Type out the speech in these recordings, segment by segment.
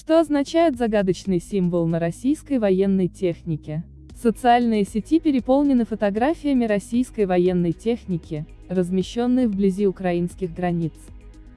Что означает загадочный символ на российской военной технике? Социальные сети переполнены фотографиями российской военной техники, размещенной вблизи украинских границ.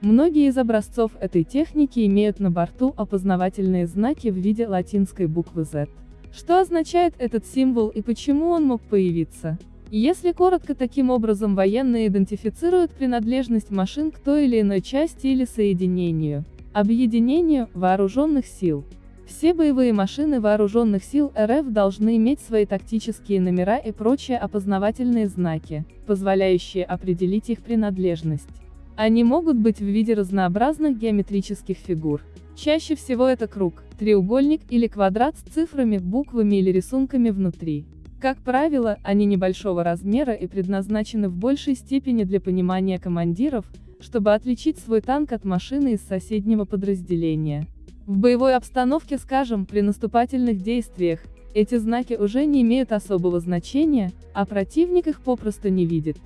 Многие из образцов этой техники имеют на борту опознавательные знаки в виде латинской буквы Z. Что означает этот символ и почему он мог появиться? Если коротко таким образом военные идентифицируют принадлежность машин к той или иной части или соединению, объединению, вооруженных сил. Все боевые машины вооруженных сил РФ должны иметь свои тактические номера и прочие опознавательные знаки, позволяющие определить их принадлежность. Они могут быть в виде разнообразных геометрических фигур. Чаще всего это круг, треугольник или квадрат с цифрами, буквами или рисунками внутри. Как правило, они небольшого размера и предназначены в большей степени для понимания командиров, чтобы отличить свой танк от машины из соседнего подразделения. В боевой обстановке, скажем, при наступательных действиях, эти знаки уже не имеют особого значения, а противник их попросту не видит.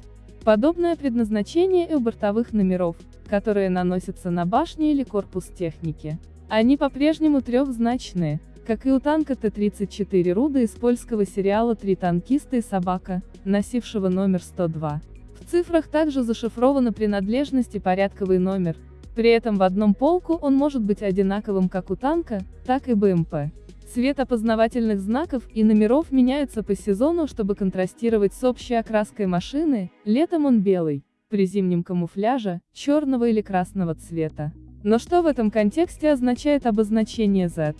Подобное предназначение и у бортовых номеров, которые наносятся на башни или корпус техники. Они по-прежнему трехзначные, как и у танка Т-34 Руда из польского сериала «Три танкиста и собака», носившего номер 102. Цифрах также зашифрована принадлежность и порядковый номер, при этом в одном полку он может быть одинаковым как у танка, так и БМП. Цвет опознавательных знаков и номеров меняется по сезону, чтобы контрастировать с общей окраской машины, летом он белый, при зимнем камуфляже, черного или красного цвета. Но что в этом контексте означает обозначение Z?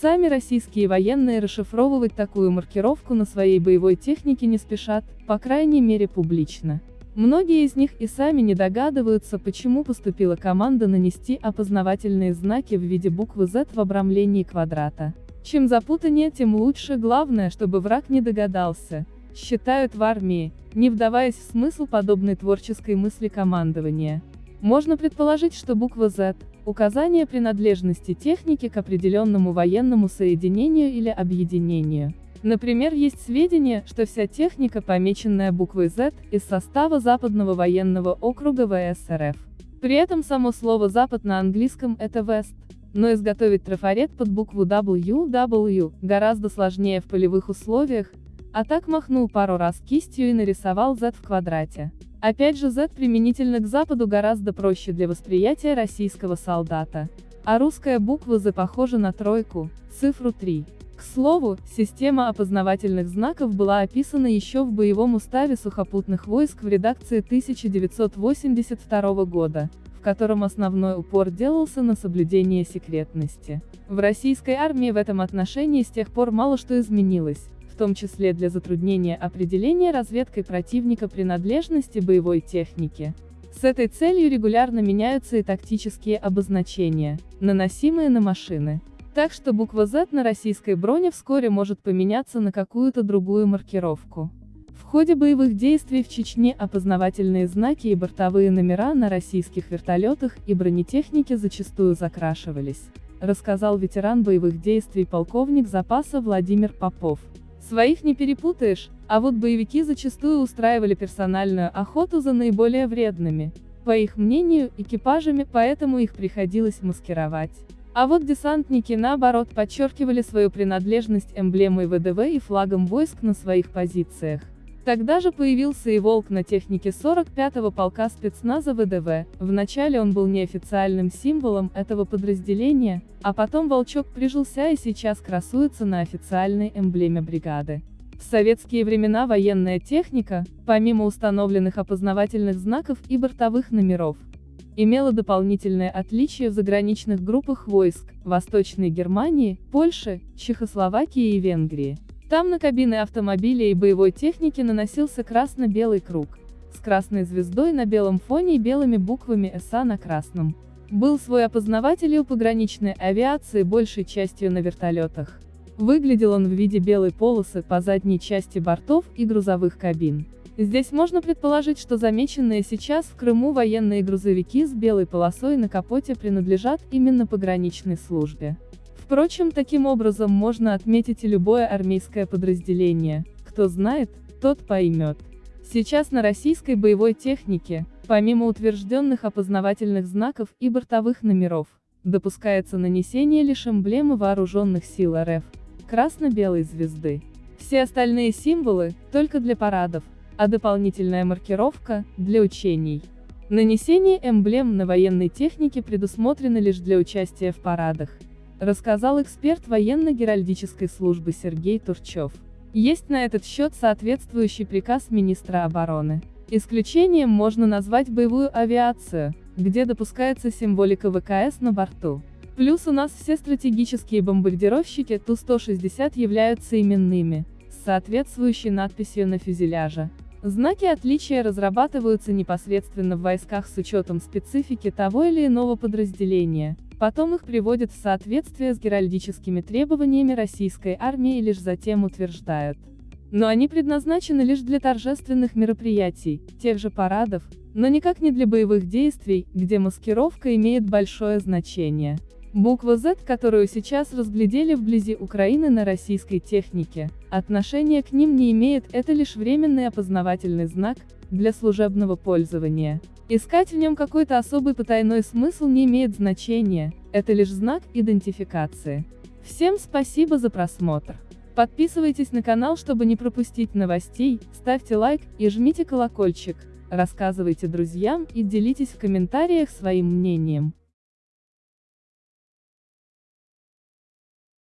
Сами российские военные расшифровывать такую маркировку на своей боевой технике не спешат, по крайней мере публично. Многие из них и сами не догадываются, почему поступила команда нанести опознавательные знаки в виде буквы Z в обрамлении квадрата. Чем запутаннее, тем лучше, главное, чтобы враг не догадался. Считают в армии, не вдаваясь в смысл подобной творческой мысли командования. Можно предположить, что буква Z – указание принадлежности техники к определенному военному соединению или объединению. Например, есть сведения, что вся техника, помеченная буквой Z, из состава Западного военного округа ВС РФ. При этом само слово «запад» на английском – это «west», но изготовить трафарет под букву WW гораздо сложнее в полевых условиях, а так махнул пару раз кистью и нарисовал Z в квадрате. Опять же Z применительно к Западу гораздо проще для восприятия российского солдата. А русская буква Z похожа на тройку, цифру 3. К слову, система опознавательных знаков была описана еще в боевом уставе сухопутных войск в редакции 1982 года в котором основной упор делался на соблюдение секретности. В российской армии в этом отношении с тех пор мало что изменилось, в том числе для затруднения определения разведкой противника принадлежности боевой техники. С этой целью регулярно меняются и тактические обозначения, наносимые на машины. Так что буква Z на российской броне вскоре может поменяться на какую-то другую маркировку. В ходе боевых действий в Чечне опознавательные знаки и бортовые номера на российских вертолетах и бронетехнике зачастую закрашивались, рассказал ветеран боевых действий полковник запаса Владимир Попов. Своих не перепутаешь, а вот боевики зачастую устраивали персональную охоту за наиболее вредными, по их мнению, экипажами, поэтому их приходилось маскировать. А вот десантники, наоборот, подчеркивали свою принадлежность эмблемой ВДВ и флагом войск на своих позициях. Тогда же появился и «Волк» на технике 45-го полка спецназа ВДВ, вначале он был неофициальным символом этого подразделения, а потом «Волчок» прижился и сейчас красуется на официальной эмблеме бригады. В советские времена военная техника, помимо установленных опознавательных знаков и бортовых номеров, имела дополнительное отличие в заграничных группах войск, Восточной Германии, Польши, Чехословакии и Венгрии. Там на кабины автомобиля и боевой техники наносился красно-белый круг, с красной звездой на белом фоне и белыми буквами СА на красном. Был свой опознаватель и у пограничной авиации большей частью на вертолетах. Выглядел он в виде белой полосы по задней части бортов и грузовых кабин. Здесь можно предположить, что замеченные сейчас в Крыму военные грузовики с белой полосой на капоте принадлежат именно пограничной службе. Впрочем, таким образом можно отметить и любое армейское подразделение. Кто знает, тот поймет. Сейчас на российской боевой технике, помимо утвержденных опознавательных знаков и бортовых номеров, допускается нанесение лишь эмблемы вооруженных сил РФ, красно-белой звезды. Все остальные символы – только для парадов, а дополнительная маркировка – для учений. Нанесение эмблем на военной технике предусмотрено лишь для участия в парадах, рассказал эксперт военно-геральдической службы Сергей Турчев. Есть на этот счет соответствующий приказ министра обороны. Исключением можно назвать боевую авиацию, где допускается символика ВКС на борту. Плюс у нас все стратегические бомбардировщики Ту-160 являются именными, с соответствующей надписью на фюзеляже. Знаки отличия разрабатываются непосредственно в войсках с учетом специфики того или иного подразделения, потом их приводят в соответствие с геральдическими требованиями российской армии и лишь затем утверждают. Но они предназначены лишь для торжественных мероприятий, тех же парадов, но никак не для боевых действий, где маскировка имеет большое значение. Буква Z, которую сейчас разглядели вблизи Украины на российской технике, отношения к ним не имеет, это лишь временный опознавательный знак, для служебного пользования. Искать в нем какой-то особый потайной смысл не имеет значения, это лишь знак идентификации. Всем спасибо за просмотр. Подписывайтесь на канал, чтобы не пропустить новостей, ставьте лайк и жмите колокольчик, рассказывайте друзьям и делитесь в комментариях своим мнением.